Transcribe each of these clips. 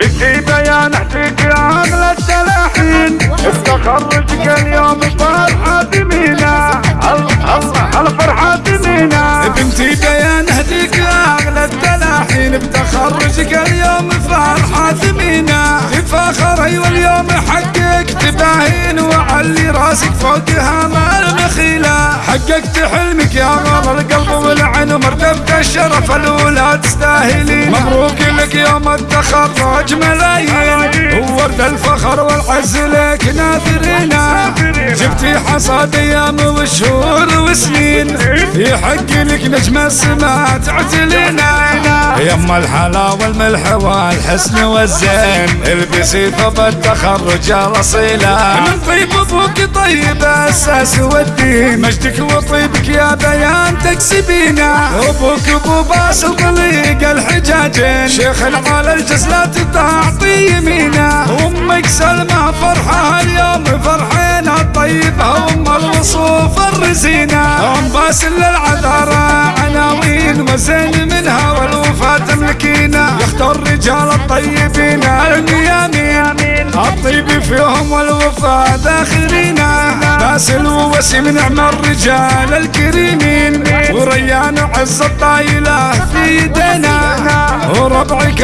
بكتي بيان احتيك اغلى التلاحين. تخرجك اليوم فرحة مينا الفرحة مينا بنتي بيان اهديك اغلى التلاحين. بتخرجك اليوم فرحة مينا تفاخري واليوم حقك تباهين. وعلي راسك فوقها ما المخيلة حققت حلمك يا غار القلب والعين ومرتبة الشرف الأولى تستاهلين مبروك لك يوم التخرج ملايين وورد الفخر والعز لك ناثرينا جبتي حصاد أيام وشهور وسنين. يحق لك نجم السماء تعتلينا يما الحلا والملح والحسن والزين. البسي ثوب التخرج الاصيلة. من طيب أبوك طيب أساس والدين. مجدك وطيبك يا بيان تكسبينا. أبوك ابو باس طليق الحجاجين. شيخ العال الجزلات تعطي يمينا أمك سلمى فرحة اليوم فرحينا طيبها أم الوصوف الرزينة. أم باسل للعذارى عناوين وزين منها والوفاه تملكينا. يختار الرجال الطيبين الميامين الطيب فيهم والوفاء ذاخرينا باسل ووسيم نعم الرجال الكريمين. وريان عز الطايلة في يدينا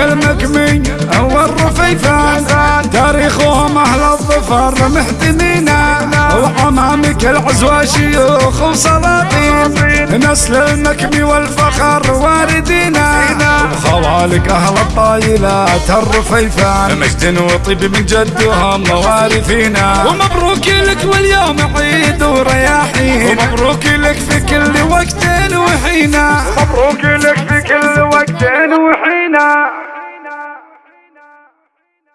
المكمي والرفيفان تاريخهم أهل الظفر محتمينا وعمامك العزوى شيوخ وسلاطين. نسل المكمي والفخر واردينا وخوالك أهل الطايلات الرفيفان. مجد وطيب من جدهم موارثينا ومبروك لك واليوم عيد ورياحين. ومبروك لك في كل وقت وحينا مبروك لك في كل وقت وحينا